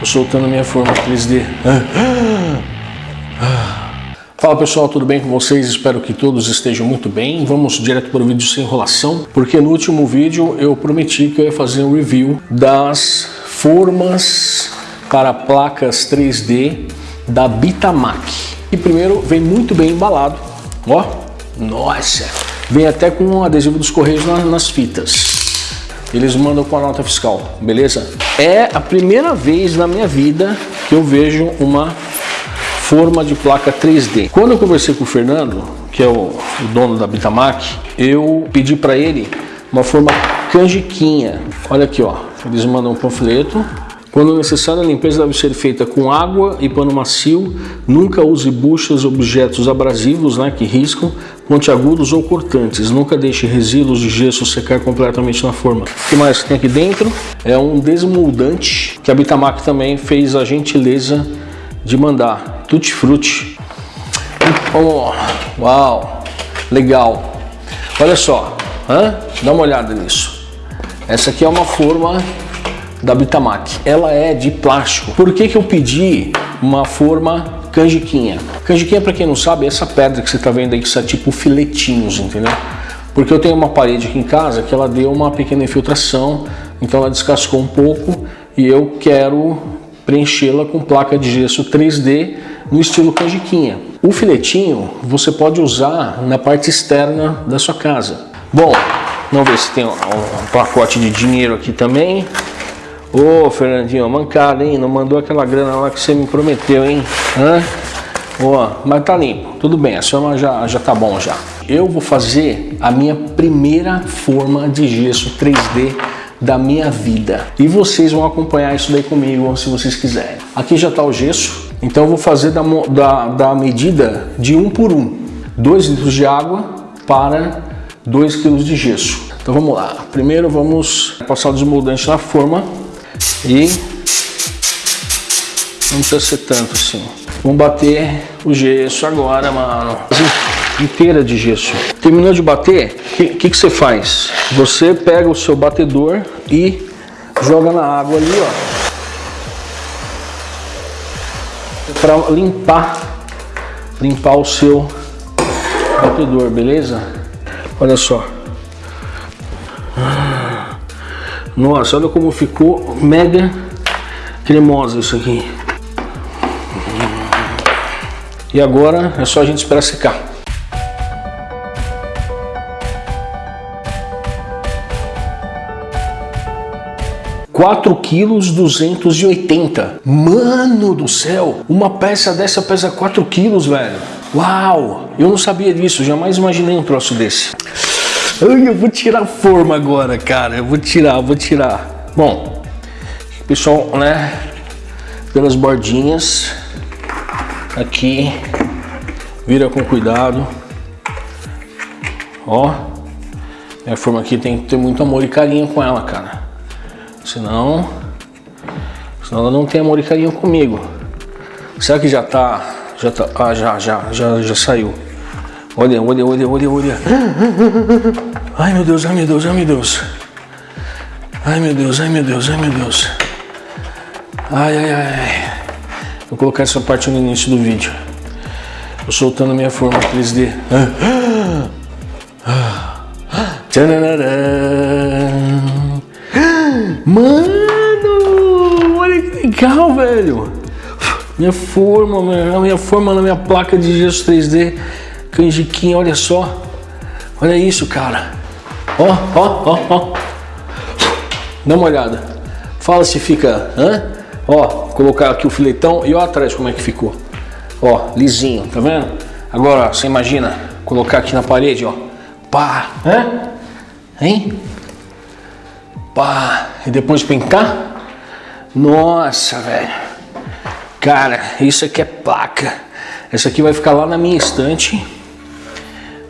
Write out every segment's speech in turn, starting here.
Tô soltando minha forma 3D. Fala pessoal, tudo bem com vocês? Espero que todos estejam muito bem. Vamos direto para o vídeo sem enrolação, porque no último vídeo eu prometi que eu ia fazer um review das formas para placas 3D da Bitamac. E primeiro vem muito bem embalado, ó, nossa, vem até com adesivo dos correios nas fitas. Eles mandam com a nota fiscal, beleza? É a primeira vez na minha vida que eu vejo uma forma de placa 3D. Quando eu conversei com o Fernando, que é o, o dono da Bitamac, eu pedi para ele uma forma canjiquinha. Olha aqui, ó. Eles mandam um panfleto quando necessário, a limpeza deve ser feita com água e pano macio. Nunca use buchas, objetos abrasivos né, que riscam, pontiagudos ou cortantes. Nunca deixe resíduos de gesso secar completamente na forma. O que mais tem aqui dentro? É um desmoldante que a Bitamac também fez a gentileza de mandar. Tutti Frutti. Oh, uau, legal. Olha só, hã? dá uma olhada nisso. Essa aqui é uma forma da Bitamac. Ela é de plástico. Por que, que eu pedi uma forma canjiquinha? Canjiquinha, para quem não sabe, é essa pedra que você está vendo aí, que são tipo filetinhos, entendeu? Porque eu tenho uma parede aqui em casa que ela deu uma pequena infiltração, então ela descascou um pouco e eu quero preenchê-la com placa de gesso 3D no estilo canjiquinha. O filetinho você pode usar na parte externa da sua casa. Bom, vamos ver se tem um, um pacote de dinheiro aqui também. Ô, Fernandinho, mancada, hein? Não mandou aquela grana lá que você me prometeu, hein? Hã? Ó, mas tá limpo. Tudo bem, a senhora já, já tá bom já. Eu vou fazer a minha primeira forma de gesso 3D da minha vida. E vocês vão acompanhar isso daí comigo, se vocês quiserem. Aqui já tá o gesso. Então eu vou fazer da, da, da medida de um por um. 2 litros de água para 2 quilos de gesso. Então vamos lá. Primeiro vamos passar o desmoldante na forma e não precisa ser tanto assim. Vamos bater o gesso agora, mano. Inteira de gesso. Terminou de bater, o que, que, você faz? Você pega o seu batedor e joga na água ali, ó. Para limpar, limpar o seu batedor, beleza? Olha só. Nossa, olha como ficou mega cremosa isso aqui. E agora é só a gente esperar secar. Quatro quilos duzentos e oitenta. Mano do céu, uma peça dessa pesa 4 quilos, velho. Uau, eu não sabia disso, jamais imaginei um troço desse. Ai, eu vou tirar a forma agora, cara. Eu vou tirar, vou tirar. Bom, pessoal, né? Pelas bordinhas. Aqui. Vira com cuidado. Ó. Minha forma aqui tem que ter muito amor e carinho com ela, cara. Senão... Senão ela não tem amor e carinho comigo. Será que já tá... Já tá... Ah, já, já, já, já saiu. Olha, olha, olha, olha, olha. Ai meu Deus, ai meu Deus, ai meu Deus. Ai meu Deus, ai meu Deus, ai meu Deus. Ai, ai, ai. Vou colocar essa parte no início do vídeo. Tô soltando minha forma 3D. Mano, olha que legal, velho. Minha forma, minha, forma na minha placa de gesso 3D canjiquinha, olha só. Olha isso, cara. Ó, ó, ó, ó. Dá uma olhada. Fala se fica, hã? Ó, colocar aqui o filetão e ó atrás como é que ficou. Ó, lisinho, tá vendo? Agora, você imagina colocar aqui na parede, ó. Pá, hã? Hein? Pá, e depois pintar? Nossa, velho. Cara, isso aqui é placa. Essa aqui vai ficar lá na minha estante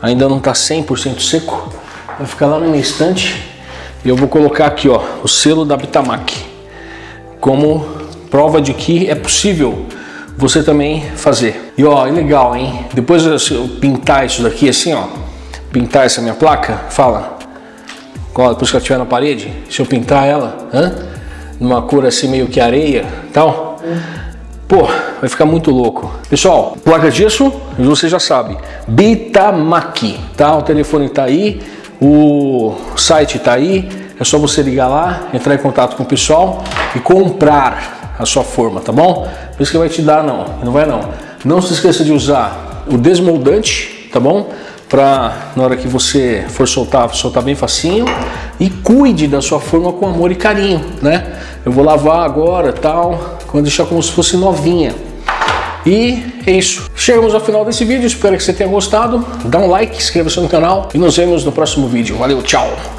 ainda não está 100% seco, vai ficar lá na minha estante e eu vou colocar aqui ó, o selo da Bitamac como prova de que é possível você também fazer. E ó, é legal, hein? Depois eu pintar isso daqui assim, ó, pintar essa minha placa, fala, depois que ela estiver na parede, se eu pintar ela, hã? numa cor assim meio que areia tal. Pô, vai ficar muito louco. Pessoal, placa disso, você já sabe, Bitamac, tá? O telefone tá aí, o site tá aí, é só você ligar lá, entrar em contato com o pessoal e comprar a sua forma, tá bom? Por isso que vai te dar não, não vai não. Não se esqueça de usar o desmoldante, tá bom? Para na hora que você for soltar, soltar bem facinho e cuide da sua forma com amor e carinho, né? Eu vou lavar agora, tal, quando deixar como se fosse novinha. E é isso. Chegamos ao final desse vídeo, espero que você tenha gostado. Dá um like, inscreva-se no canal e nos vemos no próximo vídeo. Valeu, tchau!